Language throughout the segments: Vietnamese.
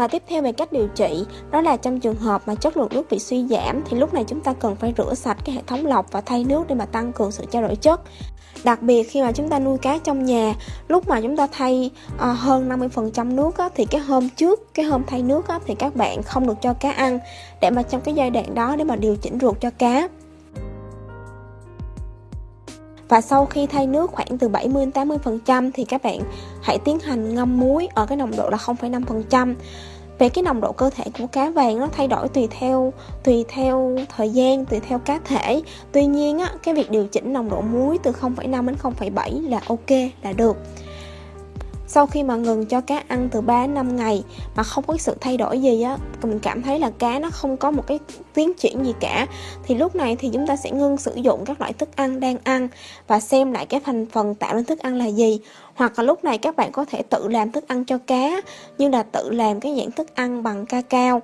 Và tiếp theo về cách điều trị, đó là trong trường hợp mà chất lượng nước bị suy giảm thì lúc này chúng ta cần phải rửa sạch cái hệ thống lọc và thay nước để mà tăng cường sự trao đổi chất. Đặc biệt khi mà chúng ta nuôi cá trong nhà, lúc mà chúng ta thay ờ, hơn 50% nước á, thì cái hôm trước, cái hôm thay nước á, thì các bạn không được cho cá ăn để mà trong cái giai đoạn đó để mà điều chỉnh ruột cho cá. Và sau khi thay nước khoảng từ 70 đến 80% thì các bạn hãy tiến hành ngâm muối ở cái nồng độ là 0,5% về cái nồng độ cơ thể của cá vàng nó thay đổi tùy theo tùy theo thời gian tùy theo cá thể. Tuy nhiên á cái việc điều chỉnh nồng độ muối từ 0,5 đến 0,7 là ok là được sau khi mà ngừng cho cá ăn từ 3 đến 5 ngày mà không có sự thay đổi gì á, mình cảm thấy là cá nó không có một cái tiến triển gì cả. Thì lúc này thì chúng ta sẽ ngưng sử dụng các loại thức ăn đang ăn và xem lại cái thành phần tạo nên thức ăn là gì. Hoặc là lúc này các bạn có thể tự làm thức ăn cho cá, như là tự làm cái dạng thức ăn bằng cacao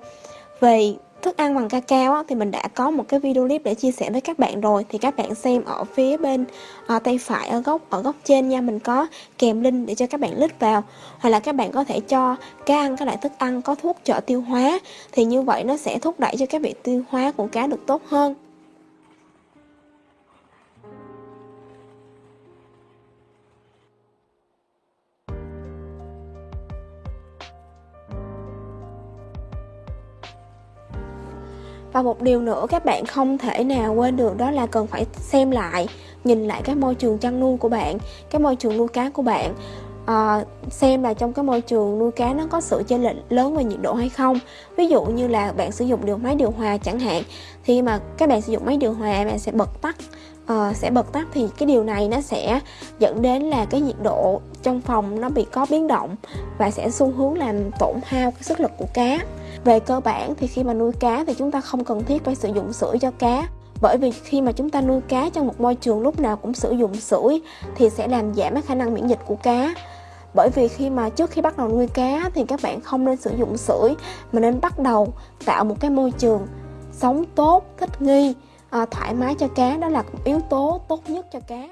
về thức ăn bằng cacao á, thì mình đã có một cái video clip để chia sẻ với các bạn rồi. Thì các bạn xem ở phía bên à, tay phải ở góc ở góc trên nha. Mình có kèm link để cho các bạn click vào. Hoặc là các bạn có thể cho cá ăn các loại thức ăn có thuốc trợ tiêu hóa. Thì như vậy nó sẽ thúc đẩy cho các việc tiêu hóa của cá được tốt hơn. Và một điều nữa các bạn không thể nào quên được đó là cần phải xem lại, nhìn lại cái môi trường chăn nuôi của bạn, cái môi trường nuôi cá của bạn à, xem là trong cái môi trường nuôi cá nó có sự chênh lệch lớn về nhiệt độ hay không. Ví dụ như là bạn sử dụng điều máy điều hòa chẳng hạn thì mà các bạn sử dụng máy điều hòa bạn sẽ bật tắt. Uh, sẽ bật tắt thì cái điều này nó sẽ dẫn đến là cái nhiệt độ trong phòng nó bị có biến động và sẽ xu hướng làm tổn hao cái sức lực của cá. Về cơ bản thì khi mà nuôi cá thì chúng ta không cần thiết phải sử dụng sữa cho cá bởi vì khi mà chúng ta nuôi cá trong một môi trường lúc nào cũng sử dụng sữa thì sẽ làm giảm cái khả năng miễn dịch của cá bởi vì khi mà trước khi bắt đầu nuôi cá thì các bạn không nên sử dụng sưởi mà nên bắt đầu tạo một cái môi trường sống tốt thích nghi à, thoải mái cho cá. Đó là yếu tố tốt nhất cho cá.